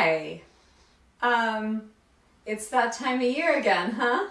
Hi. Um, it's that time of year again, huh?